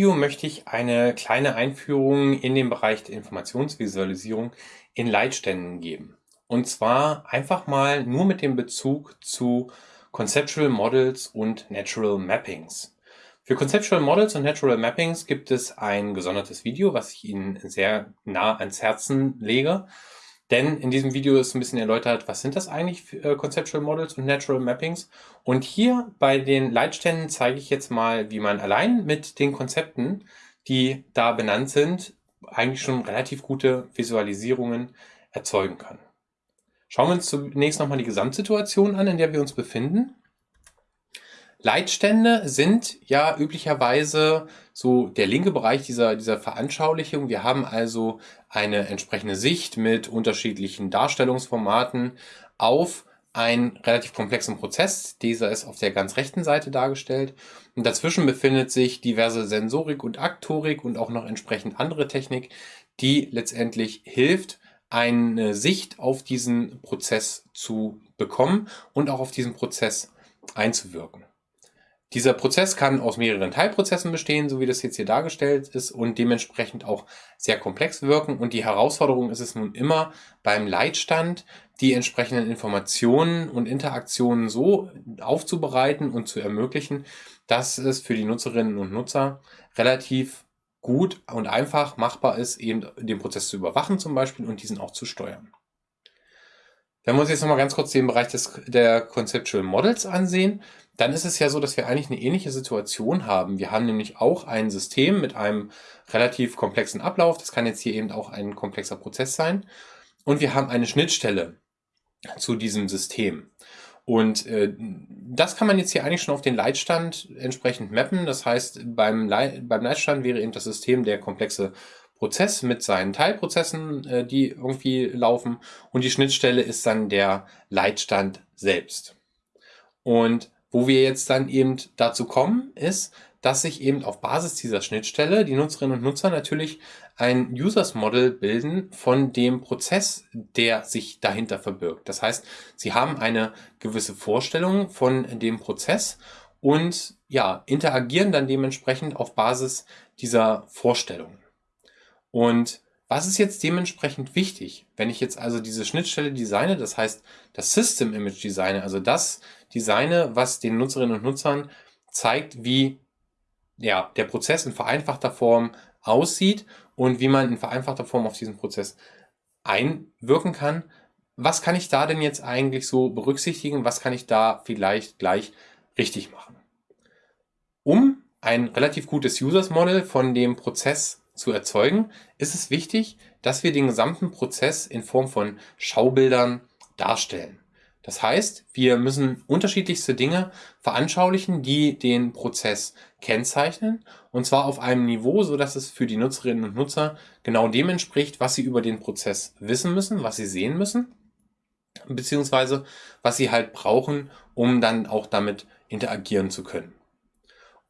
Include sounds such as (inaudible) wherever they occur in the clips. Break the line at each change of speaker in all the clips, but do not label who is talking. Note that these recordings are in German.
Video möchte ich eine kleine Einführung in den Bereich der Informationsvisualisierung in Leitständen geben. Und zwar einfach mal nur mit dem Bezug zu Conceptual Models und Natural Mappings. Für Conceptual Models und Natural Mappings gibt es ein gesondertes Video, was ich Ihnen sehr nah ans Herzen lege. Denn in diesem Video ist ein bisschen erläutert, was sind das eigentlich für äh, Conceptual Models und Natural Mappings. Und hier bei den Leitständen zeige ich jetzt mal, wie man allein mit den Konzepten, die da benannt sind, eigentlich schon relativ gute Visualisierungen erzeugen kann. Schauen wir uns zunächst nochmal die Gesamtsituation an, in der wir uns befinden. Leitstände sind ja üblicherweise so der linke Bereich dieser, dieser Veranschaulichung. Wir haben also eine entsprechende Sicht mit unterschiedlichen Darstellungsformaten auf einen relativ komplexen Prozess. Dieser ist auf der ganz rechten Seite dargestellt. Und dazwischen befindet sich diverse Sensorik und Aktorik und auch noch entsprechend andere Technik, die letztendlich hilft, eine Sicht auf diesen Prozess zu bekommen und auch auf diesen Prozess einzuwirken. Dieser Prozess kann aus mehreren Teilprozessen bestehen, so wie das jetzt hier dargestellt ist und dementsprechend auch sehr komplex wirken. Und die Herausforderung ist es nun immer beim Leitstand, die entsprechenden Informationen und Interaktionen so aufzubereiten und zu ermöglichen, dass es für die Nutzerinnen und Nutzer relativ gut und einfach machbar ist, eben den Prozess zu überwachen zum Beispiel und diesen auch zu steuern. Wenn wir uns jetzt nochmal ganz kurz den Bereich des, der Conceptual Models ansehen, dann ist es ja so, dass wir eigentlich eine ähnliche Situation haben. Wir haben nämlich auch ein System mit einem relativ komplexen Ablauf. Das kann jetzt hier eben auch ein komplexer Prozess sein. Und wir haben eine Schnittstelle zu diesem System. Und äh, das kann man jetzt hier eigentlich schon auf den Leitstand entsprechend mappen. Das heißt, beim, Leit beim Leitstand wäre eben das System der komplexe Prozess mit seinen Teilprozessen, äh, die irgendwie laufen. Und die Schnittstelle ist dann der Leitstand selbst. Und wo wir jetzt dann eben dazu kommen, ist, dass sich eben auf Basis dieser Schnittstelle die Nutzerinnen und Nutzer natürlich ein Users Model bilden von dem Prozess, der sich dahinter verbirgt. Das heißt, sie haben eine gewisse Vorstellung von dem Prozess und ja, interagieren dann dementsprechend auf Basis dieser Vorstellung. Und was ist jetzt dementsprechend wichtig, wenn ich jetzt also diese Schnittstelle designe, das heißt das System Image designe, also das designe, was den Nutzerinnen und Nutzern zeigt, wie ja, der Prozess in vereinfachter Form aussieht und wie man in vereinfachter Form auf diesen Prozess einwirken kann. Was kann ich da denn jetzt eigentlich so berücksichtigen? Was kann ich da vielleicht gleich richtig machen? Um ein relativ gutes Users Model von dem Prozess zu erzeugen, ist es wichtig, dass wir den gesamten Prozess in Form von Schaubildern darstellen. Das heißt, wir müssen unterschiedlichste Dinge veranschaulichen, die den Prozess kennzeichnen, und zwar auf einem Niveau, so dass es für die Nutzerinnen und Nutzer genau dem entspricht, was sie über den Prozess wissen müssen, was sie sehen müssen, beziehungsweise was sie halt brauchen, um dann auch damit interagieren zu können.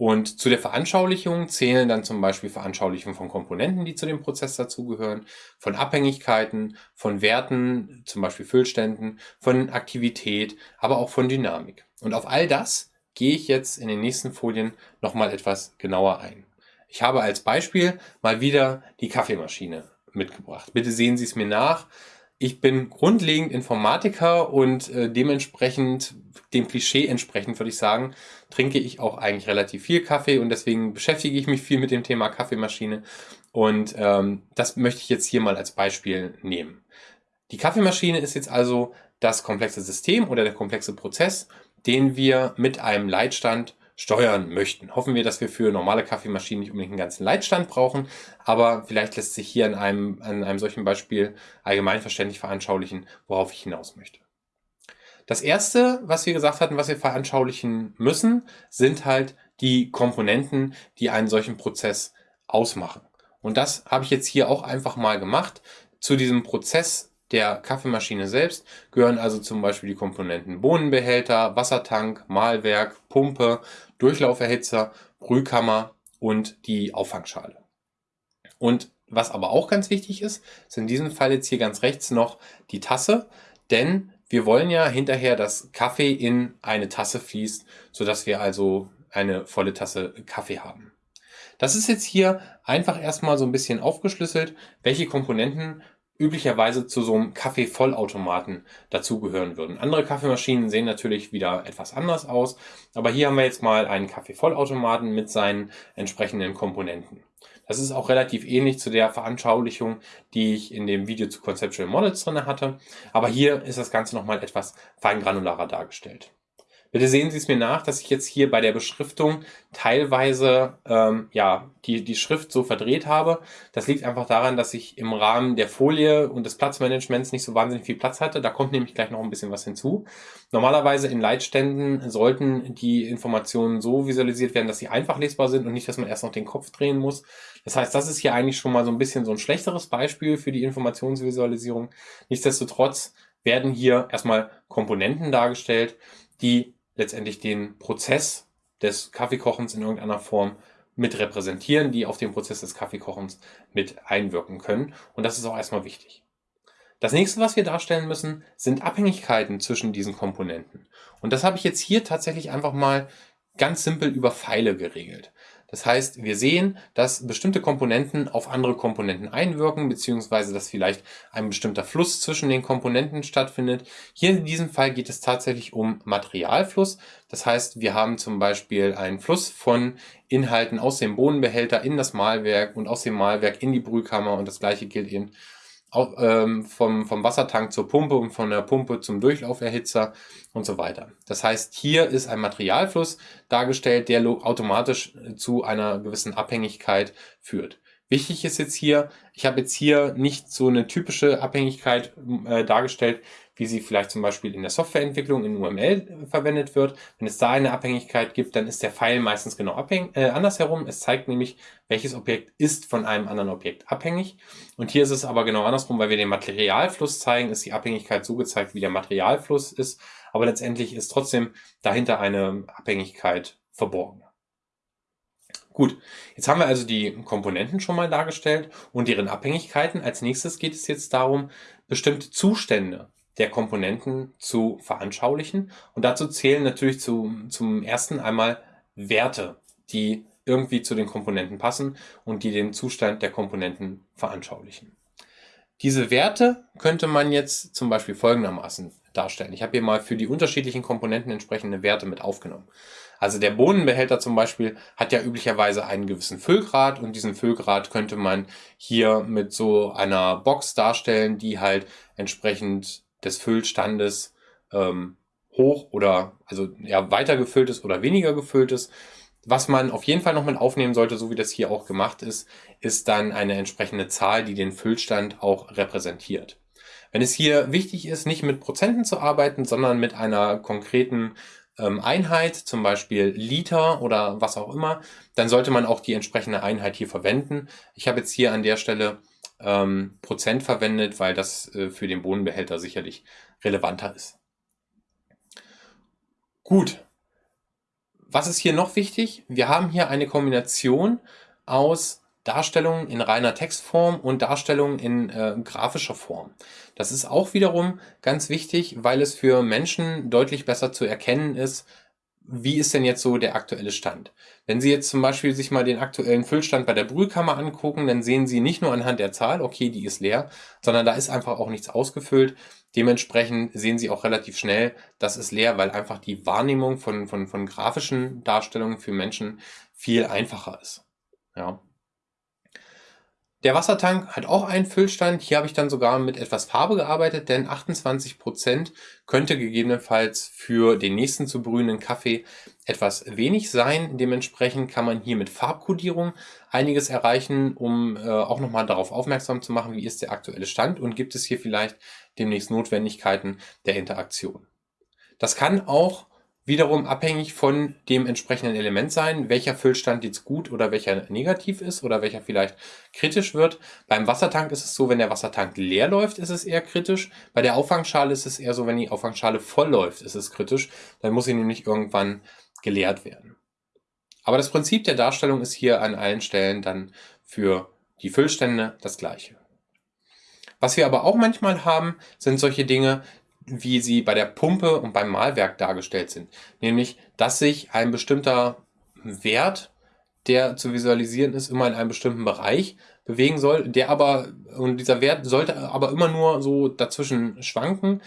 Und zu der Veranschaulichung zählen dann zum Beispiel Veranschaulichungen von Komponenten, die zu dem Prozess dazugehören, von Abhängigkeiten, von Werten, zum Beispiel Füllständen, von Aktivität, aber auch von Dynamik. Und auf all das gehe ich jetzt in den nächsten Folien nochmal etwas genauer ein. Ich habe als Beispiel mal wieder die Kaffeemaschine mitgebracht. Bitte sehen Sie es mir nach. Ich bin grundlegend Informatiker und äh, dementsprechend, dem Klischee entsprechend würde ich sagen, trinke ich auch eigentlich relativ viel Kaffee und deswegen beschäftige ich mich viel mit dem Thema Kaffeemaschine. Und ähm, das möchte ich jetzt hier mal als Beispiel nehmen. Die Kaffeemaschine ist jetzt also das komplexe System oder der komplexe Prozess, den wir mit einem Leitstand steuern möchten. Hoffen wir, dass wir für normale Kaffeemaschinen nicht unbedingt einen ganzen Leitstand brauchen, aber vielleicht lässt sich hier an einem, an einem solchen Beispiel allgemeinverständlich veranschaulichen, worauf ich hinaus möchte. Das erste, was wir gesagt hatten, was wir veranschaulichen müssen, sind halt die Komponenten, die einen solchen Prozess ausmachen. Und das habe ich jetzt hier auch einfach mal gemacht. Zu diesem Prozess der Kaffeemaschine selbst gehören also zum Beispiel die Komponenten Bohnenbehälter, Wassertank, Mahlwerk, Pumpe, Durchlauferhitzer, Brühkammer und die Auffangschale. Und was aber auch ganz wichtig ist, ist in diesem Fall jetzt hier ganz rechts noch die Tasse, denn wir wollen ja hinterher, dass Kaffee in eine Tasse fließt, sodass wir also eine volle Tasse Kaffee haben. Das ist jetzt hier einfach erstmal so ein bisschen aufgeschlüsselt, welche Komponenten üblicherweise zu so einem Kaffeevollautomaten dazugehören würden. Andere Kaffeemaschinen sehen natürlich wieder etwas anders aus, aber hier haben wir jetzt mal einen Kaffeevollautomaten mit seinen entsprechenden Komponenten. Das ist auch relativ ähnlich zu der Veranschaulichung, die ich in dem Video zu Conceptual Models drin hatte, aber hier ist das Ganze nochmal etwas feingranularer dargestellt. Bitte sehen Sie es mir nach, dass ich jetzt hier bei der Beschriftung teilweise ähm, ja, die, die Schrift so verdreht habe. Das liegt einfach daran, dass ich im Rahmen der Folie und des Platzmanagements nicht so wahnsinnig viel Platz hatte. Da kommt nämlich gleich noch ein bisschen was hinzu. Normalerweise in Leitständen sollten die Informationen so visualisiert werden, dass sie einfach lesbar sind und nicht, dass man erst noch den Kopf drehen muss. Das heißt, das ist hier eigentlich schon mal so ein bisschen so ein schlechteres Beispiel für die Informationsvisualisierung. Nichtsdestotrotz werden hier erstmal Komponenten dargestellt, die letztendlich den Prozess des Kaffeekochens in irgendeiner Form mit repräsentieren, die auf den Prozess des Kaffeekochens mit einwirken können. Und das ist auch erstmal wichtig. Das nächste, was wir darstellen müssen, sind Abhängigkeiten zwischen diesen Komponenten. Und das habe ich jetzt hier tatsächlich einfach mal ganz simpel über Pfeile geregelt. Das heißt, wir sehen, dass bestimmte Komponenten auf andere Komponenten einwirken, beziehungsweise dass vielleicht ein bestimmter Fluss zwischen den Komponenten stattfindet. Hier in diesem Fall geht es tatsächlich um Materialfluss. Das heißt, wir haben zum Beispiel einen Fluss von Inhalten aus dem Bohnenbehälter in das Mahlwerk und aus dem Mahlwerk in die Brühkammer und das gleiche gilt eben auch, ähm, vom, vom Wassertank zur Pumpe und von der Pumpe zum Durchlauferhitzer und so weiter. Das heißt, hier ist ein Materialfluss dargestellt, der automatisch zu einer gewissen Abhängigkeit führt. Wichtig ist jetzt hier, ich habe jetzt hier nicht so eine typische Abhängigkeit äh, dargestellt, wie sie vielleicht zum Beispiel in der Softwareentwicklung in UML verwendet wird. Wenn es da eine Abhängigkeit gibt, dann ist der Pfeil meistens genau abhängig, äh, andersherum. Es zeigt nämlich, welches Objekt ist von einem anderen Objekt abhängig. Und hier ist es aber genau andersrum, weil wir den Materialfluss zeigen, ist die Abhängigkeit so gezeigt, wie der Materialfluss ist. Aber letztendlich ist trotzdem dahinter eine Abhängigkeit verborgen. Gut, jetzt haben wir also die Komponenten schon mal dargestellt und deren Abhängigkeiten. Als nächstes geht es jetzt darum, bestimmte Zustände der Komponenten zu veranschaulichen. Und dazu zählen natürlich zu, zum ersten einmal Werte, die irgendwie zu den Komponenten passen und die den Zustand der Komponenten veranschaulichen. Diese Werte könnte man jetzt zum Beispiel folgendermaßen darstellen. Ich habe hier mal für die unterschiedlichen Komponenten entsprechende Werte mit aufgenommen. Also der Bohnenbehälter zum Beispiel hat ja üblicherweise einen gewissen Füllgrad und diesen Füllgrad könnte man hier mit so einer Box darstellen, die halt entsprechend des Füllstandes ähm, hoch oder also ja weiter gefüllt ist oder weniger gefüllt ist. Was man auf jeden Fall noch mit aufnehmen sollte, so wie das hier auch gemacht ist, ist dann eine entsprechende Zahl, die den Füllstand auch repräsentiert. Wenn es hier wichtig ist, nicht mit Prozenten zu arbeiten, sondern mit einer konkreten ähm, Einheit, zum Beispiel Liter oder was auch immer, dann sollte man auch die entsprechende Einheit hier verwenden. Ich habe jetzt hier an der Stelle ähm, Prozent verwendet, weil das äh, für den Bohnenbehälter sicherlich relevanter ist. Gut. Was ist hier noch wichtig? Wir haben hier eine Kombination aus Darstellungen in reiner Textform und Darstellungen in äh, grafischer Form. Das ist auch wiederum ganz wichtig, weil es für Menschen deutlich besser zu erkennen ist, wie ist denn jetzt so der aktuelle Stand? Wenn Sie jetzt zum Beispiel sich mal den aktuellen Füllstand bei der Brühkammer angucken, dann sehen Sie nicht nur anhand der Zahl, okay, die ist leer, sondern da ist einfach auch nichts ausgefüllt. Dementsprechend sehen Sie auch relativ schnell, das ist leer, weil einfach die Wahrnehmung von, von, von grafischen Darstellungen für Menschen viel einfacher ist. Ja. Der Wassertank hat auch einen Füllstand. Hier habe ich dann sogar mit etwas Farbe gearbeitet, denn 28% könnte gegebenenfalls für den nächsten zu brühenden Kaffee etwas wenig sein. Dementsprechend kann man hier mit Farbkodierung einiges erreichen, um äh, auch nochmal darauf aufmerksam zu machen, wie ist der aktuelle Stand und gibt es hier vielleicht demnächst Notwendigkeiten der Interaktion. Das kann auch wiederum abhängig von dem entsprechenden Element sein, welcher Füllstand jetzt gut oder welcher negativ ist oder welcher vielleicht kritisch wird. Beim Wassertank ist es so, wenn der Wassertank leer läuft, ist es eher kritisch. Bei der Auffangschale ist es eher so, wenn die Auffangschale voll läuft, ist es kritisch. Dann muss sie nämlich irgendwann geleert werden. Aber das Prinzip der Darstellung ist hier an allen Stellen dann für die Füllstände das gleiche. Was wir aber auch manchmal haben, sind solche Dinge, wie sie bei der Pumpe und beim Mahlwerk dargestellt sind. Nämlich, dass sich ein bestimmter Wert der zu visualisieren ist, immer in einem bestimmten Bereich bewegen soll, der aber, und dieser Wert sollte aber immer nur so dazwischen schwanken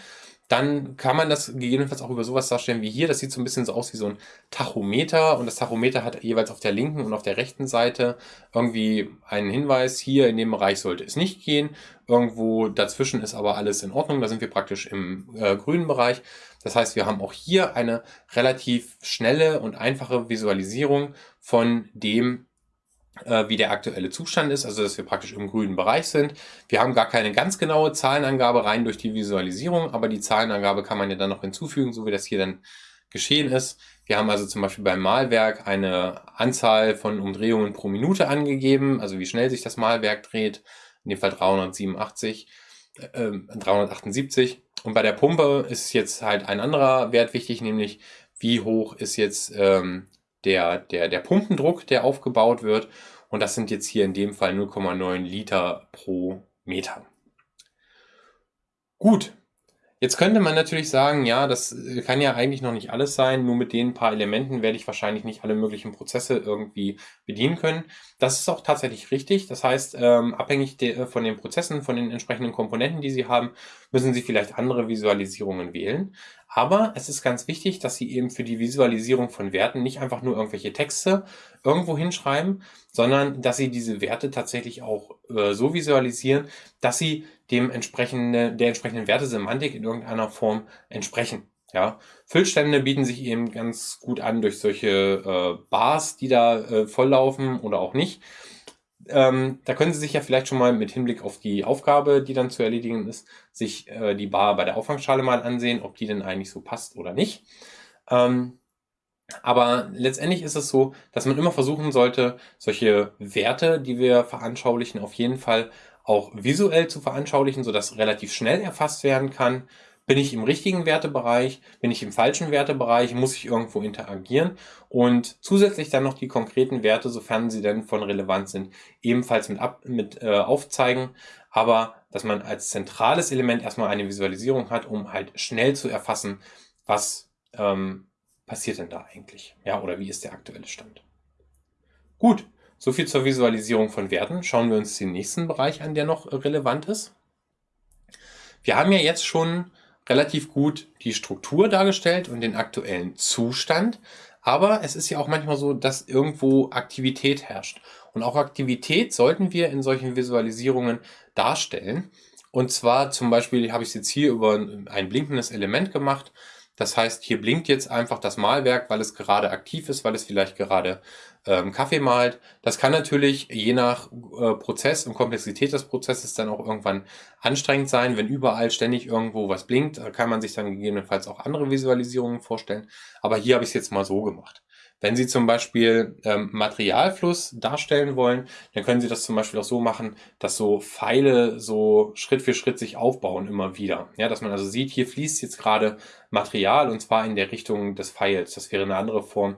dann kann man das gegebenenfalls auch über sowas darstellen wie hier. Das sieht so ein bisschen so aus wie so ein Tachometer und das Tachometer hat jeweils auf der linken und auf der rechten Seite irgendwie einen Hinweis, hier in dem Bereich sollte es nicht gehen. Irgendwo dazwischen ist aber alles in Ordnung, da sind wir praktisch im äh, grünen Bereich. Das heißt, wir haben auch hier eine relativ schnelle und einfache Visualisierung von dem, wie der aktuelle Zustand ist, also dass wir praktisch im grünen Bereich sind. Wir haben gar keine ganz genaue Zahlenangabe rein durch die Visualisierung, aber die Zahlenangabe kann man ja dann noch hinzufügen, so wie das hier dann geschehen ist. Wir haben also zum Beispiel beim Malwerk eine Anzahl von Umdrehungen pro Minute angegeben, also wie schnell sich das Malwerk dreht, in dem Fall 387, äh, 378. Und bei der Pumpe ist jetzt halt ein anderer Wert wichtig, nämlich wie hoch ist jetzt ähm, der, der, der Pumpendruck, der aufgebaut wird. Und das sind jetzt hier in dem Fall 0,9 Liter pro Meter. Gut, Jetzt könnte man natürlich sagen, ja, das äh, kann ja eigentlich noch nicht alles sein. Nur mit den paar Elementen werde ich wahrscheinlich nicht alle möglichen Prozesse irgendwie bedienen können. Das ist auch tatsächlich richtig. Das heißt, ähm, abhängig de, von den Prozessen, von den entsprechenden Komponenten, die Sie haben, müssen Sie vielleicht andere Visualisierungen wählen. Aber es ist ganz wichtig, dass Sie eben für die Visualisierung von Werten nicht einfach nur irgendwelche Texte irgendwo hinschreiben, sondern dass Sie diese Werte tatsächlich auch äh, so visualisieren, dass sie dem entsprechende, der entsprechenden Wertesemantik in irgendeiner Form entsprechen. Ja, Füllstände bieten sich eben ganz gut an durch solche äh, Bars, die da äh, volllaufen oder auch nicht. Ähm, da können Sie sich ja vielleicht schon mal mit Hinblick auf die Aufgabe, die dann zu erledigen ist, sich äh, die Bar bei der Auffangschale mal ansehen, ob die denn eigentlich so passt oder nicht. Ähm, aber letztendlich ist es so, dass man immer versuchen sollte, solche Werte, die wir veranschaulichen, auf jeden Fall auch visuell zu veranschaulichen, sodass relativ schnell erfasst werden kann. Bin ich im richtigen Wertebereich? Bin ich im falschen Wertebereich? Muss ich irgendwo interagieren? Und zusätzlich dann noch die konkreten Werte, sofern sie denn von Relevanz sind, ebenfalls mit, ab, mit äh, aufzeigen. Aber dass man als zentrales Element erstmal eine Visualisierung hat, um halt schnell zu erfassen, was ähm, passiert denn da eigentlich? Ja, oder wie ist der aktuelle Stand? Gut, so viel zur Visualisierung von Werten. Schauen wir uns den nächsten Bereich an, der noch relevant ist. Wir haben ja jetzt schon relativ gut die Struktur dargestellt und den aktuellen Zustand. Aber es ist ja auch manchmal so, dass irgendwo Aktivität herrscht. Und auch Aktivität sollten wir in solchen Visualisierungen darstellen. Und zwar zum Beispiel habe ich es jetzt hier über ein blinkendes Element gemacht. Das heißt, hier blinkt jetzt einfach das Malwerk, weil es gerade aktiv ist, weil es vielleicht gerade ähm, Kaffee malt. Das kann natürlich je nach äh, Prozess und Komplexität des Prozesses dann auch irgendwann anstrengend sein. Wenn überall ständig irgendwo was blinkt, kann man sich dann gegebenenfalls auch andere Visualisierungen vorstellen. Aber hier habe ich es jetzt mal so gemacht. Wenn Sie zum Beispiel ähm, Materialfluss darstellen wollen, dann können Sie das zum Beispiel auch so machen, dass so Pfeile so Schritt für Schritt sich aufbauen immer wieder. Ja, dass man also sieht, hier fließt jetzt gerade Material und zwar in der Richtung des Pfeils. Das wäre eine andere Form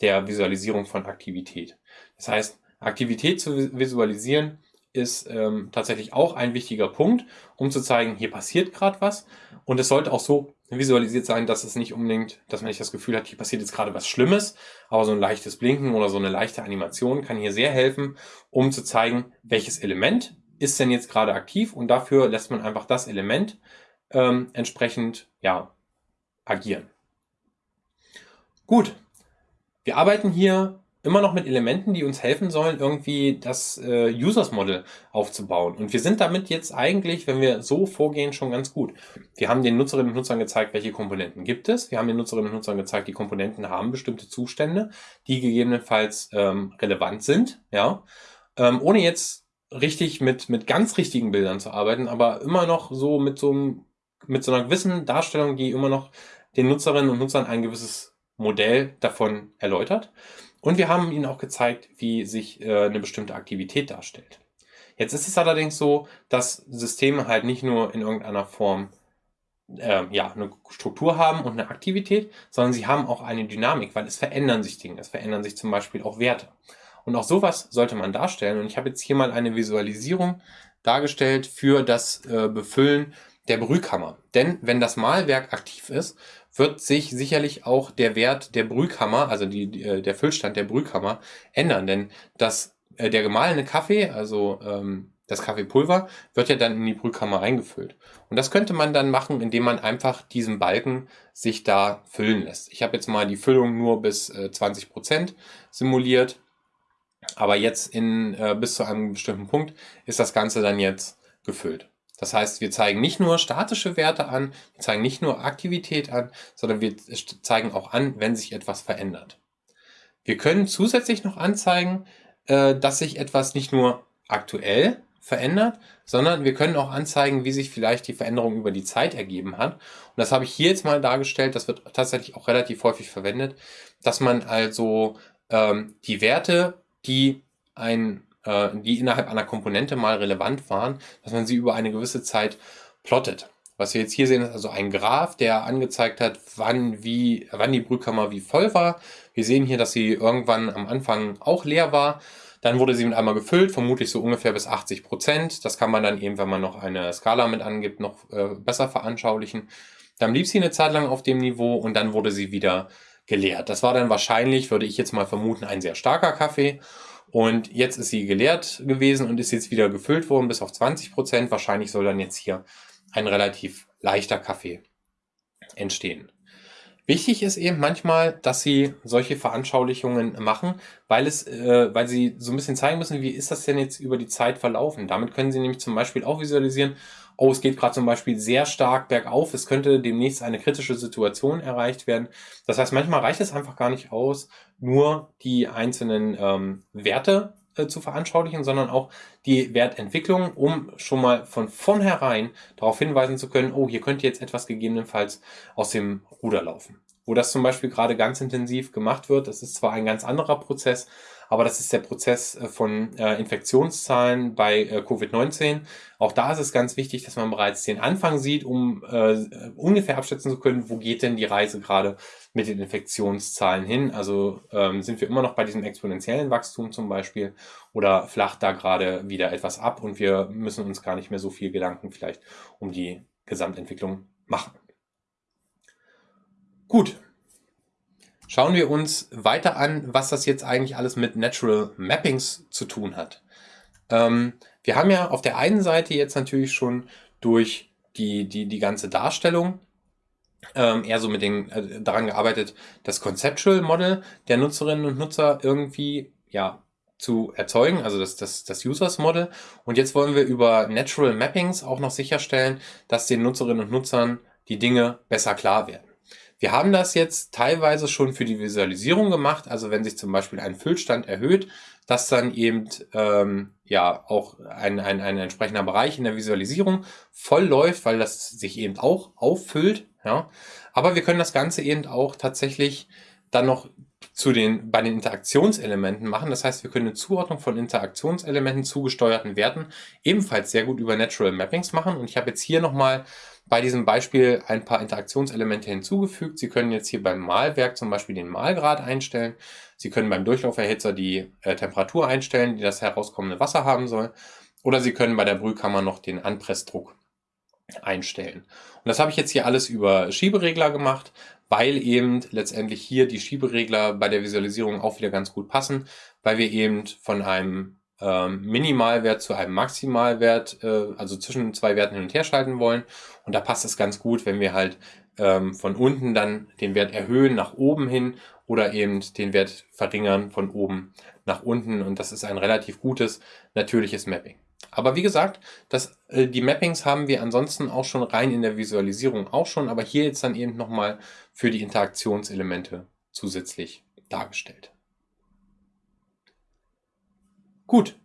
der Visualisierung von Aktivität. Das heißt, Aktivität zu visualisieren ist ähm, tatsächlich auch ein wichtiger Punkt, um zu zeigen, hier passiert gerade was. Und es sollte auch so visualisiert sein, dass es nicht unbedingt, dass man nicht das Gefühl hat, hier passiert jetzt gerade was Schlimmes, aber so ein leichtes Blinken oder so eine leichte Animation kann hier sehr helfen, um zu zeigen, welches Element ist denn jetzt gerade aktiv und dafür lässt man einfach das Element ähm, entsprechend ja, agieren. Gut, wir arbeiten hier immer noch mit Elementen, die uns helfen sollen, irgendwie das äh, Users Model aufzubauen. Und wir sind damit jetzt eigentlich, wenn wir so vorgehen, schon ganz gut. Wir haben den Nutzerinnen und Nutzern gezeigt, welche Komponenten gibt es. Wir haben den Nutzerinnen und Nutzern gezeigt, die Komponenten haben bestimmte Zustände, die gegebenenfalls ähm, relevant sind. Ja, ähm, ohne jetzt richtig mit mit ganz richtigen Bildern zu arbeiten, aber immer noch so mit so einem, mit so einer gewissen Darstellung, die immer noch den Nutzerinnen und Nutzern ein gewisses Modell davon erläutert. Und wir haben Ihnen auch gezeigt, wie sich äh, eine bestimmte Aktivität darstellt. Jetzt ist es allerdings so, dass Systeme halt nicht nur in irgendeiner Form äh, ja, eine Struktur haben und eine Aktivität, sondern sie haben auch eine Dynamik, weil es verändern sich Dinge. Es verändern sich zum Beispiel auch Werte. Und auch sowas sollte man darstellen. Und ich habe jetzt hier mal eine Visualisierung dargestellt für das äh, Befüllen der Brühkammer. Denn wenn das Mahlwerk aktiv ist, wird sich sicherlich auch der Wert der Brühkammer, also die, die äh, der Füllstand der Brühkammer, ändern. Denn das, äh, der gemahlene Kaffee, also ähm, das Kaffeepulver, wird ja dann in die Brühkammer eingefüllt. Und das könnte man dann machen, indem man einfach diesen Balken sich da füllen lässt. Ich habe jetzt mal die Füllung nur bis äh, 20% simuliert. Aber jetzt in, äh, bis zu einem bestimmten Punkt ist das Ganze dann jetzt gefüllt. Das heißt, wir zeigen nicht nur statische Werte an, wir zeigen nicht nur Aktivität an, sondern wir zeigen auch an, wenn sich etwas verändert. Wir können zusätzlich noch anzeigen, äh, dass sich etwas nicht nur aktuell verändert, sondern wir können auch anzeigen, wie sich vielleicht die Veränderung über die Zeit ergeben hat. Und das habe ich hier jetzt mal dargestellt, das wird tatsächlich auch relativ häufig verwendet, dass man also ähm, die Werte, die ein äh, die innerhalb einer Komponente mal relevant waren, dass man sie über eine gewisse Zeit plottet. Was wir jetzt hier sehen, ist also ein Graph, der angezeigt hat, wann, wie, wann die Brühkammer wie voll war. Wir sehen hier, dass sie irgendwann am Anfang auch leer war. Dann wurde sie mit einmal gefüllt, vermutlich so ungefähr bis 80 Prozent. Das kann man dann eben, wenn man noch eine Skala mit angibt, noch äh, besser veranschaulichen. Dann blieb sie eine Zeit lang auf dem Niveau und dann wurde sie wieder geleert. Das war dann wahrscheinlich, würde ich jetzt mal vermuten, ein sehr starker Kaffee. Und jetzt ist sie geleert gewesen und ist jetzt wieder gefüllt worden bis auf 20 Prozent. Wahrscheinlich soll dann jetzt hier ein relativ leichter Kaffee entstehen. Wichtig ist eben manchmal, dass sie solche Veranschaulichungen machen, weil es, äh, weil sie so ein bisschen zeigen müssen, wie ist das denn jetzt über die Zeit verlaufen. Damit können sie nämlich zum Beispiel auch visualisieren, oh, es geht gerade zum Beispiel sehr stark bergauf, es könnte demnächst eine kritische Situation erreicht werden. Das heißt, manchmal reicht es einfach gar nicht aus, nur die einzelnen ähm, Werte äh, zu veranschaulichen, sondern auch die Wertentwicklung, um schon mal von vornherein darauf hinweisen zu können, oh, hier könnte jetzt etwas gegebenenfalls aus dem Ruder laufen. Wo das zum Beispiel gerade ganz intensiv gemacht wird, das ist zwar ein ganz anderer Prozess, aber das ist der Prozess äh, von äh, Infektionszahlen bei äh, Covid-19. Auch da ist es ganz wichtig, dass man bereits den Anfang sieht, um äh, ungefähr abschätzen zu können, wo geht denn die Reise gerade mit den Infektionszahlen hin. Also ähm, sind wir immer noch bei diesem exponentiellen Wachstum zum Beispiel oder flacht da gerade wieder etwas ab und wir müssen uns gar nicht mehr so viel Gedanken vielleicht um die Gesamtentwicklung machen. Gut, Schauen wir uns weiter an, was das jetzt eigentlich alles mit Natural Mappings zu tun hat. Ähm, wir haben ja auf der einen Seite jetzt natürlich schon durch die, die, die ganze Darstellung ähm, eher so mit den, äh, daran gearbeitet, das Conceptual Model der Nutzerinnen und Nutzer irgendwie ja, zu erzeugen, also das, das, das Users Model. Und jetzt wollen wir über Natural Mappings auch noch sicherstellen, dass den Nutzerinnen und Nutzern die Dinge besser klar werden. Wir haben das jetzt teilweise schon für die Visualisierung gemacht, also wenn sich zum Beispiel ein Füllstand erhöht, dass dann eben ähm, ja auch ein, ein, ein entsprechender Bereich in der Visualisierung voll läuft, weil das sich eben auch auffüllt. Ja. Aber wir können das Ganze eben auch tatsächlich dann noch zu den, bei den Interaktionselementen machen. Das heißt, wir können eine Zuordnung von Interaktionselementen zugesteuerten Werten ebenfalls sehr gut über Natural Mappings machen. Und ich habe jetzt hier nochmal bei diesem Beispiel ein paar Interaktionselemente hinzugefügt. Sie können jetzt hier beim Malwerk zum Beispiel den Malgrad einstellen. Sie können beim Durchlauferhitzer die äh, Temperatur einstellen, die das herauskommende Wasser haben soll. Oder Sie können bei der Brühkammer noch den Anpressdruck einstellen. Und das habe ich jetzt hier alles über Schieberegler gemacht, weil eben letztendlich hier die Schieberegler bei der Visualisierung auch wieder ganz gut passen, weil wir eben von einem ähm, Minimalwert zu einem Maximalwert, äh, also zwischen zwei Werten hin und her schalten wollen. Und da passt es ganz gut, wenn wir halt ähm, von unten dann den Wert erhöhen nach oben hin oder eben den Wert verringern von oben nach unten. Und das ist ein relativ gutes, natürliches Mapping. Aber wie gesagt, das, äh, die Mappings haben wir ansonsten auch schon rein in der Visualisierung auch schon, aber hier jetzt dann eben nochmal für die Interaktionselemente zusätzlich dargestellt. Gut.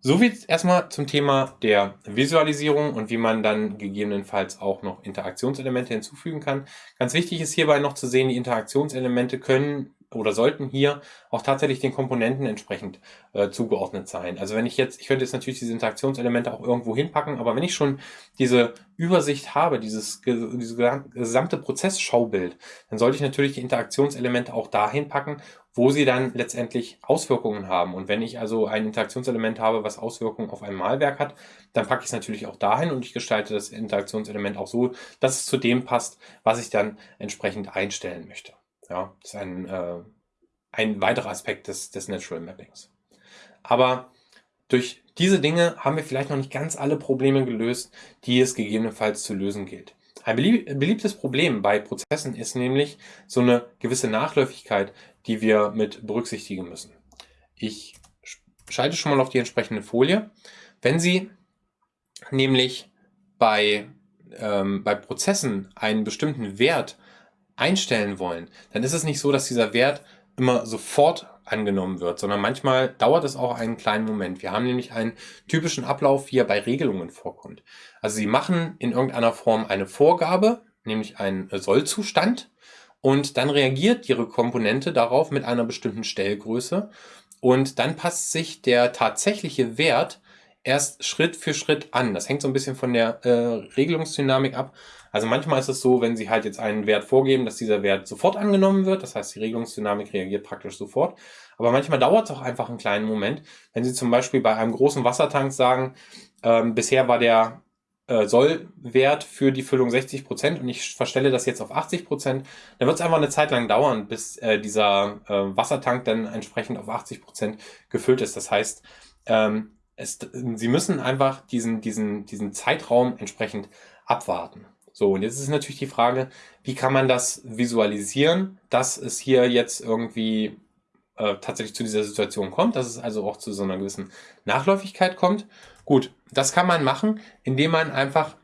So viel erstmal zum Thema der Visualisierung und wie man dann gegebenenfalls auch noch Interaktionselemente hinzufügen kann. Ganz wichtig ist hierbei noch zu sehen, die Interaktionselemente können oder sollten hier auch tatsächlich den Komponenten entsprechend äh, zugeordnet sein. Also wenn ich jetzt, ich könnte jetzt natürlich diese Interaktionselemente auch irgendwo hinpacken, aber wenn ich schon diese Übersicht habe, dieses, dieses gesamte Prozessschaubild, dann sollte ich natürlich die Interaktionselemente auch dahin packen, wo sie dann letztendlich Auswirkungen haben. Und wenn ich also ein Interaktionselement habe, was Auswirkungen auf ein Malwerk hat, dann packe ich es natürlich auch dahin und ich gestalte das Interaktionselement auch so, dass es zu dem passt, was ich dann entsprechend einstellen möchte. Ja, ist ein, äh, ein weiterer Aspekt des, des Natural Mappings. Aber durch diese Dinge haben wir vielleicht noch nicht ganz alle Probleme gelöst, die es gegebenenfalls zu lösen gilt. Ein beliebtes Problem bei Prozessen ist nämlich so eine gewisse Nachläufigkeit, die wir mit berücksichtigen müssen. Ich schalte schon mal auf die entsprechende Folie. Wenn Sie nämlich bei, ähm, bei Prozessen einen bestimmten Wert einstellen wollen, dann ist es nicht so, dass dieser Wert immer sofort angenommen wird, sondern manchmal dauert es auch einen kleinen Moment. Wir haben nämlich einen typischen Ablauf, wie er bei Regelungen vorkommt. Also Sie machen in irgendeiner Form eine Vorgabe, nämlich einen Sollzustand, und dann reagiert Ihre Komponente darauf mit einer bestimmten Stellgröße und dann passt sich der tatsächliche Wert erst Schritt für Schritt an. Das hängt so ein bisschen von der äh, Regelungsdynamik ab. Also manchmal ist es so, wenn Sie halt jetzt einen Wert vorgeben, dass dieser Wert sofort angenommen wird. Das heißt, die Regelungsdynamik reagiert praktisch sofort. Aber manchmal dauert es auch einfach einen kleinen Moment. Wenn Sie zum Beispiel bei einem großen Wassertank sagen, ähm, bisher war der äh, Sollwert für die Füllung 60 Prozent und ich verstelle das jetzt auf 80%, Prozent, dann wird es einfach eine Zeit lang dauern, bis äh, dieser äh, Wassertank dann entsprechend auf 80 Prozent gefüllt ist. Das heißt, ähm, es, Sie müssen einfach diesen, diesen, diesen Zeitraum entsprechend abwarten. So, und jetzt ist natürlich die Frage, wie kann man das visualisieren, dass es hier jetzt irgendwie äh, tatsächlich zu dieser Situation kommt, dass es also auch zu so einer gewissen Nachläufigkeit kommt. Gut, das kann man machen, indem man einfach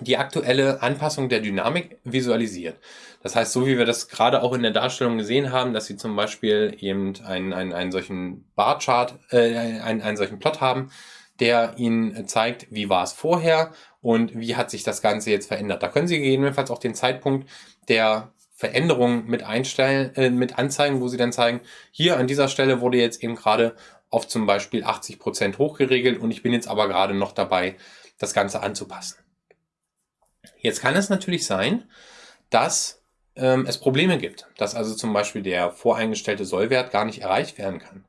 die aktuelle Anpassung der Dynamik visualisiert. Das heißt, so wie wir das gerade auch in der Darstellung gesehen haben, dass Sie zum Beispiel eben einen, einen, einen solchen Barchart, äh, einen, einen solchen Plot haben, der Ihnen zeigt, wie war es vorher und wie hat sich das Ganze jetzt verändert. Da können Sie gegebenenfalls auch den Zeitpunkt der Veränderung mit einstellen, äh, mit anzeigen, wo Sie dann zeigen, hier an dieser Stelle wurde jetzt eben gerade auf zum Beispiel 80 Prozent hochgeregelt und ich bin jetzt aber gerade noch dabei, das Ganze anzupassen. Jetzt kann es natürlich sein, dass ähm, es Probleme gibt, dass also zum Beispiel der voreingestellte Sollwert gar nicht erreicht werden kann.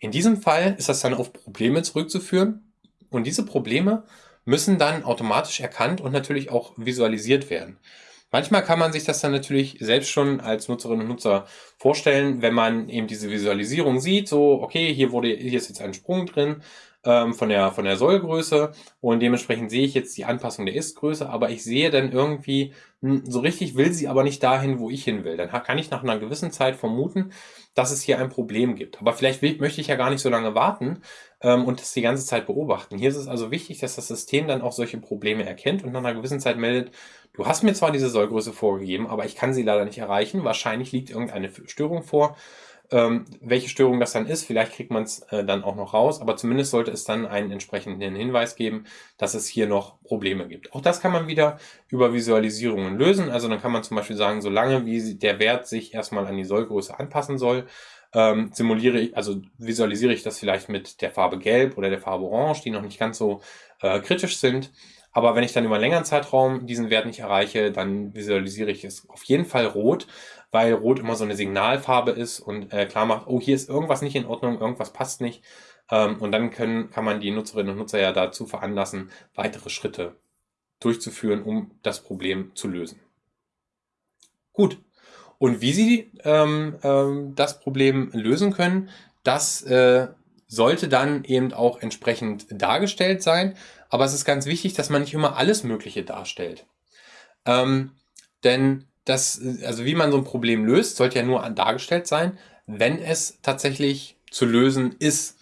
In diesem Fall ist das dann auf Probleme zurückzuführen und diese Probleme müssen dann automatisch erkannt und natürlich auch visualisiert werden. Manchmal kann man sich das dann natürlich selbst schon als Nutzerinnen und Nutzer vorstellen, wenn man eben diese Visualisierung sieht, so, okay, hier wurde, hier ist jetzt ein Sprung drin, ähm, von der, von der Sollgröße und dementsprechend sehe ich jetzt die Anpassung der Ist-Größe, aber ich sehe dann irgendwie, hm, so richtig will sie aber nicht dahin, wo ich hin will. Dann kann ich nach einer gewissen Zeit vermuten, dass es hier ein Problem gibt. Aber vielleicht will, möchte ich ja gar nicht so lange warten ähm, und das die ganze Zeit beobachten. Hier ist es also wichtig, dass das System dann auch solche Probleme erkennt und nach einer gewissen Zeit meldet, du hast mir zwar diese Sollgröße vorgegeben, aber ich kann sie leider nicht erreichen. Wahrscheinlich liegt irgendeine Störung vor ähm, welche Störung das dann ist, vielleicht kriegt man es äh, dann auch noch raus, aber zumindest sollte es dann einen entsprechenden Hinweis geben, dass es hier noch Probleme gibt. Auch das kann man wieder über Visualisierungen lösen. Also dann kann man zum Beispiel sagen, solange wie der Wert sich erstmal an die Sollgröße anpassen soll, ähm, simuliere ich, also visualisiere ich das vielleicht mit der Farbe Gelb oder der Farbe Orange, die noch nicht ganz so äh, kritisch sind. Aber wenn ich dann über einen längeren Zeitraum diesen Wert nicht erreiche, dann visualisiere ich es auf jeden Fall rot, weil Rot immer so eine Signalfarbe ist und äh, klar macht, oh, hier ist irgendwas nicht in Ordnung, irgendwas passt nicht. Ähm, und dann können, kann man die Nutzerinnen und Nutzer ja dazu veranlassen, weitere Schritte durchzuführen, um das Problem zu lösen. Gut. Und wie Sie ähm, ähm, das Problem lösen können, das äh, sollte dann eben auch entsprechend dargestellt sein. Aber es ist ganz wichtig, dass man nicht immer alles Mögliche darstellt. Ähm, denn das, also wie man so ein Problem löst, sollte ja nur dargestellt sein, wenn es tatsächlich zu lösen ist.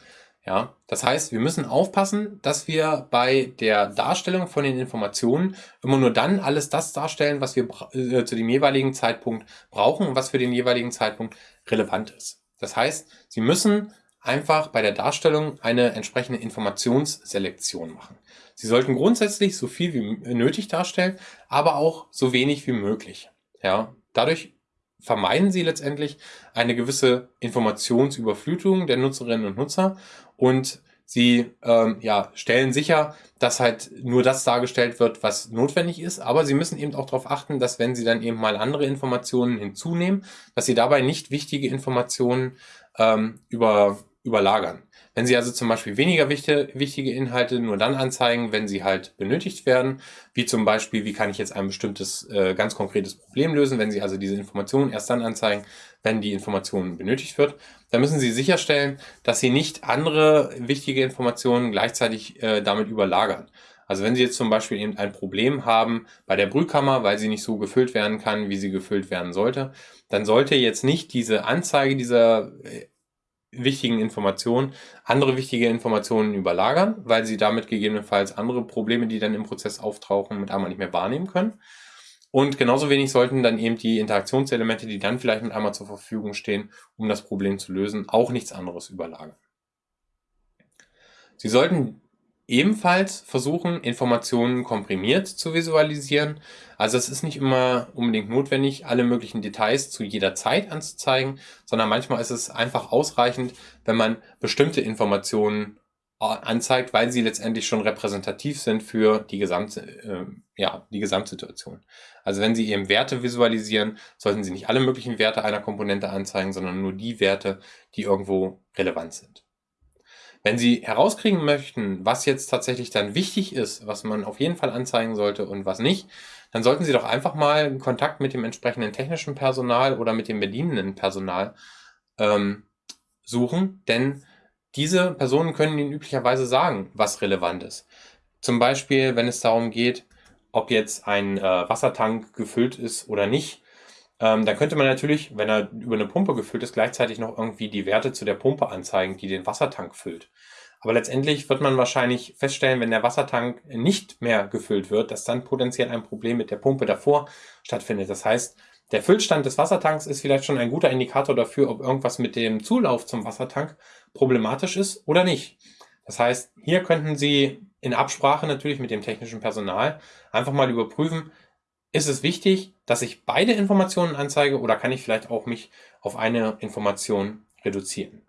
Ja, das heißt, wir müssen aufpassen, dass wir bei der Darstellung von den Informationen immer nur dann alles das darstellen, was wir äh, zu dem jeweiligen Zeitpunkt brauchen und was für den jeweiligen Zeitpunkt relevant ist. Das heißt, Sie müssen einfach bei der Darstellung eine entsprechende Informationsselektion machen. Sie sollten grundsätzlich so viel wie nötig darstellen, aber auch so wenig wie möglich. Ja, dadurch vermeiden Sie letztendlich eine gewisse Informationsüberflutung der Nutzerinnen und Nutzer und Sie ähm, ja, stellen sicher, dass halt nur das dargestellt wird, was notwendig ist, aber Sie müssen eben auch darauf achten, dass wenn Sie dann eben mal andere Informationen hinzunehmen, dass Sie dabei nicht wichtige Informationen ähm, über, überlagern. Wenn Sie also zum Beispiel weniger wichtige Inhalte nur dann anzeigen, wenn sie halt benötigt werden, wie zum Beispiel, wie kann ich jetzt ein bestimmtes äh, ganz konkretes Problem lösen, wenn Sie also diese Informationen erst dann anzeigen, wenn die Information benötigt wird, dann müssen Sie sicherstellen, dass Sie nicht andere wichtige Informationen gleichzeitig äh, damit überlagern. Also wenn Sie jetzt zum Beispiel eben ein Problem haben bei der Brühkammer, weil sie nicht so gefüllt werden kann, wie sie gefüllt werden sollte, dann sollte jetzt nicht diese Anzeige dieser äh, wichtigen Informationen andere wichtige Informationen überlagern, weil sie damit gegebenenfalls andere Probleme, die dann im Prozess auftauchen, mit einmal nicht mehr wahrnehmen können. Und genauso wenig sollten dann eben die Interaktionselemente, die dann vielleicht mit einmal zur Verfügung stehen, um das Problem zu lösen, auch nichts anderes überlagern. Sie sollten ebenfalls versuchen, Informationen komprimiert zu visualisieren. Also es ist nicht immer unbedingt notwendig, alle möglichen Details zu jeder Zeit anzuzeigen, sondern manchmal ist es einfach ausreichend, wenn man bestimmte Informationen äh, anzeigt, weil sie letztendlich schon repräsentativ sind für die gesamte, äh, ja, die Gesamtsituation. Also wenn Sie eben Werte visualisieren, sollten Sie nicht alle möglichen Werte einer Komponente anzeigen, sondern nur die Werte, die irgendwo relevant sind. Wenn Sie herauskriegen möchten, was jetzt tatsächlich dann wichtig ist, was man auf jeden Fall anzeigen sollte und was nicht, dann sollten Sie doch einfach mal Kontakt mit dem entsprechenden technischen Personal oder mit dem bedienenden Personal ähm, suchen, denn diese Personen können Ihnen üblicherweise sagen, was relevant ist. Zum Beispiel, wenn es darum geht, ob jetzt ein äh, Wassertank gefüllt ist oder nicht, ähm, dann könnte man natürlich, wenn er über eine Pumpe gefüllt ist, gleichzeitig noch irgendwie die Werte zu der Pumpe anzeigen, die den Wassertank füllt. Aber letztendlich wird man wahrscheinlich feststellen, wenn der Wassertank nicht mehr gefüllt wird, dass dann potenziell ein Problem mit der Pumpe davor stattfindet. Das heißt, der Füllstand des Wassertanks ist vielleicht schon ein guter Indikator dafür, ob irgendwas mit dem Zulauf zum Wassertank problematisch ist oder nicht. Das heißt, hier könnten Sie in Absprache natürlich mit dem technischen Personal einfach mal überprüfen, ist es wichtig, dass ich beide Informationen anzeige oder kann ich vielleicht auch mich auf eine Information reduzieren?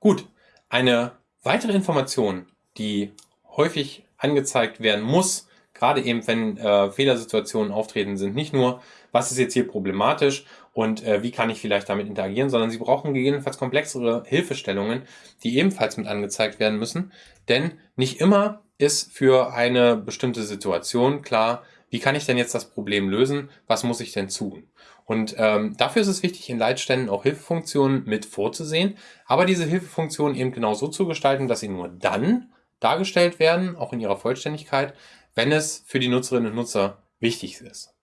Gut, eine weitere Information, die häufig angezeigt werden muss, gerade eben wenn äh, Fehlersituationen auftreten, sind nicht nur, was ist jetzt hier problematisch und äh, wie kann ich vielleicht damit interagieren, sondern Sie brauchen gegebenenfalls komplexere Hilfestellungen, die ebenfalls mit angezeigt werden müssen, denn nicht immer ist für eine bestimmte Situation klar, wie kann ich denn jetzt das Problem lösen, was muss ich denn tun? Und ähm, dafür ist es wichtig, in Leitständen auch Hilfefunktionen mit vorzusehen, aber diese Hilfefunktionen eben genau so zu gestalten, dass sie nur dann dargestellt werden, auch in ihrer Vollständigkeit, wenn es für die Nutzerinnen und Nutzer wichtig ist.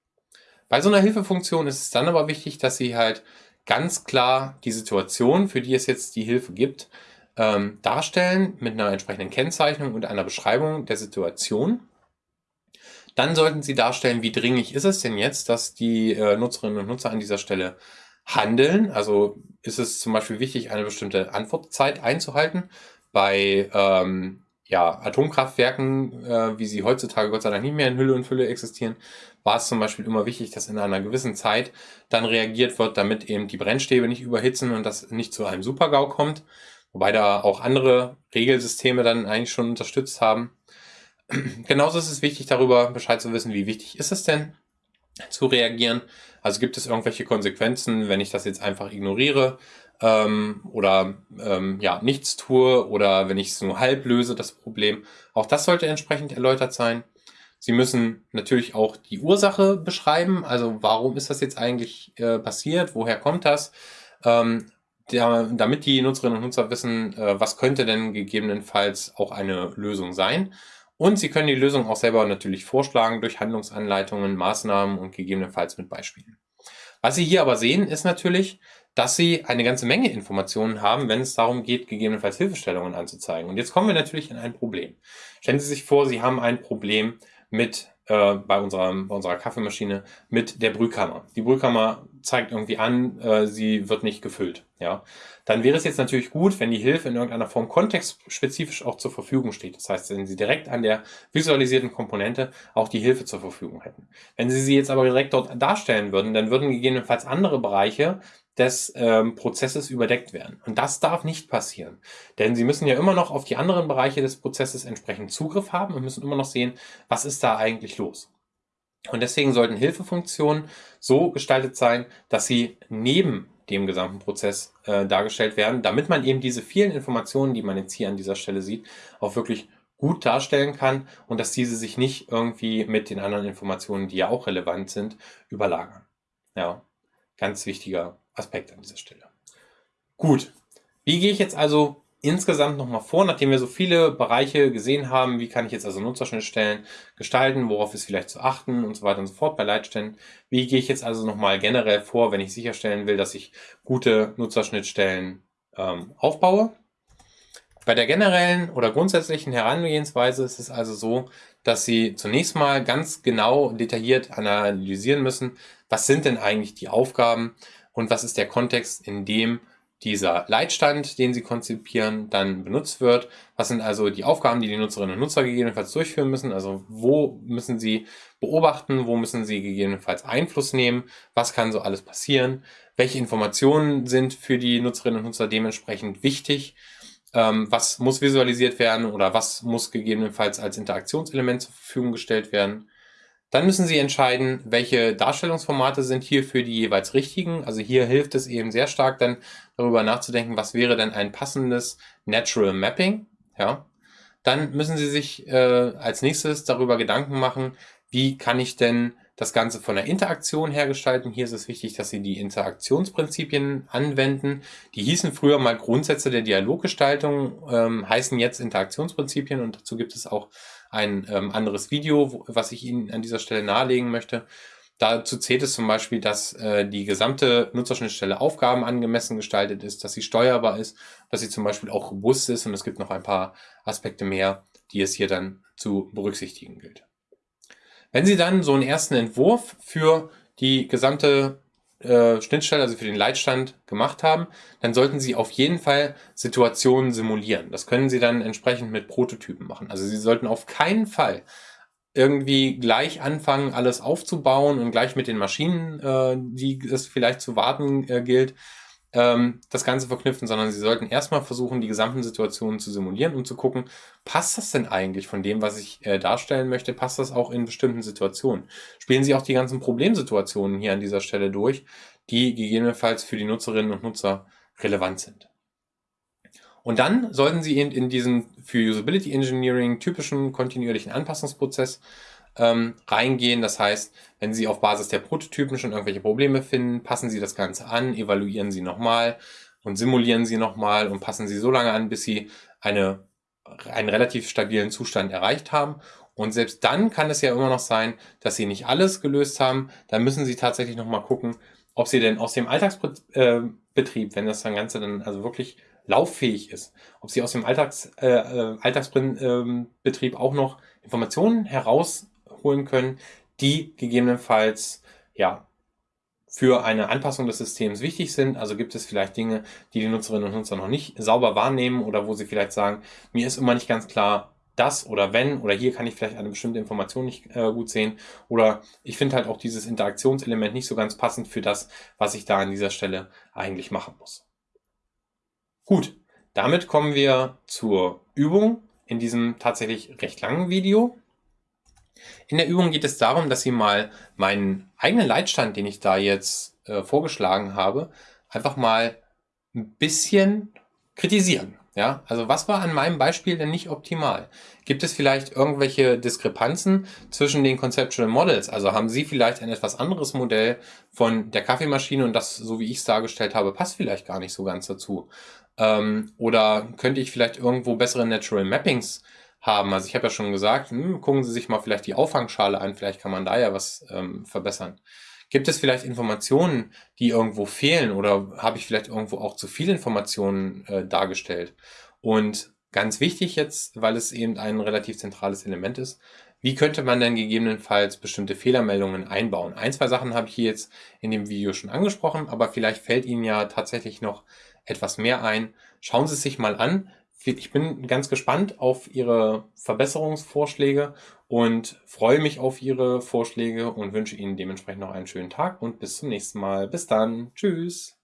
Bei so einer Hilfefunktion ist es dann aber wichtig, dass sie halt ganz klar die Situation, für die es jetzt die Hilfe gibt, ähm, darstellen mit einer entsprechenden Kennzeichnung und einer Beschreibung der Situation dann sollten Sie darstellen, wie dringlich ist es denn jetzt, dass die äh, Nutzerinnen und Nutzer an dieser Stelle handeln. Also ist es zum Beispiel wichtig, eine bestimmte Antwortzeit einzuhalten. Bei ähm, ja, Atomkraftwerken, äh, wie sie heutzutage Gott sei Dank nicht mehr in Hülle und Fülle existieren, war es zum Beispiel immer wichtig, dass in einer gewissen Zeit dann reagiert wird, damit eben die Brennstäbe nicht überhitzen und das nicht zu einem Supergau kommt. Wobei da auch andere Regelsysteme dann eigentlich schon unterstützt haben. (clears throat) Genauso ist es wichtig, darüber Bescheid zu wissen, wie wichtig ist es denn zu reagieren. Also gibt es irgendwelche Konsequenzen, wenn ich das jetzt einfach ignoriere ähm, oder ähm, ja nichts tue oder wenn ich es nur halb löse, das Problem. Auch das sollte entsprechend erläutert sein. Sie müssen natürlich auch die Ursache beschreiben, also warum ist das jetzt eigentlich äh, passiert, woher kommt das, ähm, der, damit die Nutzerinnen und Nutzer wissen, äh, was könnte denn gegebenenfalls auch eine Lösung sein. Und Sie können die Lösung auch selber natürlich vorschlagen durch Handlungsanleitungen, Maßnahmen und gegebenenfalls mit Beispielen. Was Sie hier aber sehen, ist natürlich, dass Sie eine ganze Menge Informationen haben, wenn es darum geht, gegebenenfalls Hilfestellungen anzuzeigen. Und jetzt kommen wir natürlich in ein Problem. Stellen Sie sich vor, Sie haben ein Problem mit äh, bei, unserer, bei unserer Kaffeemaschine mit der Brühkammer. Die Brühkammer zeigt irgendwie an, äh, sie wird nicht gefüllt. Ja, Dann wäre es jetzt natürlich gut, wenn die Hilfe in irgendeiner Form kontextspezifisch auch zur Verfügung steht. Das heißt, wenn Sie direkt an der visualisierten Komponente auch die Hilfe zur Verfügung hätten. Wenn Sie sie jetzt aber direkt dort darstellen würden, dann würden gegebenenfalls andere Bereiche des ähm, Prozesses überdeckt werden. Und das darf nicht passieren. Denn Sie müssen ja immer noch auf die anderen Bereiche des Prozesses entsprechend Zugriff haben und müssen immer noch sehen, was ist da eigentlich los. Und deswegen sollten Hilfefunktionen so gestaltet sein, dass sie neben dem gesamten Prozess äh, dargestellt werden, damit man eben diese vielen Informationen, die man jetzt hier an dieser Stelle sieht, auch wirklich gut darstellen kann und dass diese sich nicht irgendwie mit den anderen Informationen, die ja auch relevant sind, überlagern. Ja, ganz wichtiger Aspekt an dieser Stelle. Gut, wie gehe ich jetzt also insgesamt nochmal vor, nachdem wir so viele Bereiche gesehen haben, wie kann ich jetzt also Nutzerschnittstellen gestalten, worauf ist vielleicht zu achten und so weiter und so fort bei Leitstellen. Wie gehe ich jetzt also nochmal generell vor, wenn ich sicherstellen will, dass ich gute Nutzerschnittstellen ähm, aufbaue. Bei der generellen oder grundsätzlichen Herangehensweise ist es also so, dass Sie zunächst mal ganz genau detailliert analysieren müssen, was sind denn eigentlich die Aufgaben und was ist der Kontext, in dem dieser Leitstand, den Sie konzipieren, dann benutzt wird. Was sind also die Aufgaben, die die Nutzerinnen und Nutzer gegebenenfalls durchführen müssen? Also wo müssen Sie beobachten? Wo müssen Sie gegebenenfalls Einfluss nehmen? Was kann so alles passieren? Welche Informationen sind für die Nutzerinnen und Nutzer dementsprechend wichtig? Ähm, was muss visualisiert werden oder was muss gegebenenfalls als Interaktionselement zur Verfügung gestellt werden? Dann müssen Sie entscheiden, welche Darstellungsformate sind hier für die jeweils richtigen. Also hier hilft es eben sehr stark dann darüber nachzudenken, was wäre denn ein passendes Natural Mapping. Ja. Dann müssen Sie sich äh, als nächstes darüber Gedanken machen, wie kann ich denn das Ganze von der Interaktion her gestalten. Hier ist es wichtig, dass Sie die Interaktionsprinzipien anwenden. Die hießen früher mal Grundsätze der Dialoggestaltung, ähm, heißen jetzt Interaktionsprinzipien und dazu gibt es auch ein ähm, anderes Video, wo, was ich Ihnen an dieser Stelle nahelegen möchte. Dazu zählt es zum Beispiel, dass äh, die gesamte Nutzerschnittstelle Aufgaben angemessen gestaltet ist, dass sie steuerbar ist, dass sie zum Beispiel auch robust ist und es gibt noch ein paar Aspekte mehr, die es hier dann zu berücksichtigen gilt. Wenn Sie dann so einen ersten Entwurf für die gesamte äh, Schnittstelle, also für den Leitstand gemacht haben, dann sollten Sie auf jeden Fall Situationen simulieren. Das können Sie dann entsprechend mit Prototypen machen. Also Sie sollten auf keinen Fall irgendwie gleich anfangen, alles aufzubauen und gleich mit den Maschinen, äh, die es vielleicht zu warten äh, gilt, ähm, das Ganze verknüpfen, sondern sie sollten erstmal versuchen, die gesamten Situationen zu simulieren und zu gucken, passt das denn eigentlich von dem, was ich äh, darstellen möchte, passt das auch in bestimmten Situationen? Spielen Sie auch die ganzen Problemsituationen hier an dieser Stelle durch, die gegebenenfalls für die Nutzerinnen und Nutzer relevant sind. Und dann sollten Sie in, in diesen für Usability Engineering typischen kontinuierlichen Anpassungsprozess ähm, reingehen. Das heißt, wenn Sie auf Basis der Prototypen schon irgendwelche Probleme finden, passen Sie das Ganze an, evaluieren Sie nochmal und simulieren Sie nochmal und passen Sie so lange an, bis Sie eine, einen relativ stabilen Zustand erreicht haben. Und selbst dann kann es ja immer noch sein, dass Sie nicht alles gelöst haben. Dann müssen Sie tatsächlich nochmal gucken, ob Sie denn aus dem Alltagsbetrieb, äh, wenn das Ganze dann also wirklich lauffähig ist, ob Sie aus dem Alltags, äh, äh Alltagsbetrieb auch noch Informationen heraus holen können, die gegebenenfalls ja für eine Anpassung des Systems wichtig sind. Also gibt es vielleicht Dinge, die die Nutzerinnen und Nutzer noch nicht sauber wahrnehmen oder wo sie vielleicht sagen, mir ist immer nicht ganz klar, das oder wenn oder hier kann ich vielleicht eine bestimmte Information nicht äh, gut sehen oder ich finde halt auch dieses Interaktionselement nicht so ganz passend für das, was ich da an dieser Stelle eigentlich machen muss. Gut, damit kommen wir zur Übung in diesem tatsächlich recht langen Video. In der Übung geht es darum, dass Sie mal meinen eigenen Leitstand, den ich da jetzt äh, vorgeschlagen habe, einfach mal ein bisschen kritisieren. Ja, also was war an meinem Beispiel denn nicht optimal? Gibt es vielleicht irgendwelche Diskrepanzen zwischen den Conceptual Models? Also haben Sie vielleicht ein etwas anderes Modell von der Kaffeemaschine und das, so wie ich es dargestellt habe, passt vielleicht gar nicht so ganz dazu? Ähm, oder könnte ich vielleicht irgendwo bessere Natural Mappings haben. Also ich habe ja schon gesagt, hm, gucken Sie sich mal vielleicht die Auffangschale an, vielleicht kann man da ja was ähm, verbessern. Gibt es vielleicht Informationen, die irgendwo fehlen oder habe ich vielleicht irgendwo auch zu viele Informationen äh, dargestellt? Und ganz wichtig jetzt, weil es eben ein relativ zentrales Element ist, wie könnte man denn gegebenenfalls bestimmte Fehlermeldungen einbauen? Ein, zwei Sachen habe ich hier jetzt in dem Video schon angesprochen, aber vielleicht fällt Ihnen ja tatsächlich noch etwas mehr ein. Schauen Sie es sich mal an ich bin ganz gespannt auf Ihre Verbesserungsvorschläge und freue mich auf Ihre Vorschläge und wünsche Ihnen dementsprechend noch einen schönen Tag und bis zum nächsten Mal. Bis dann. Tschüss.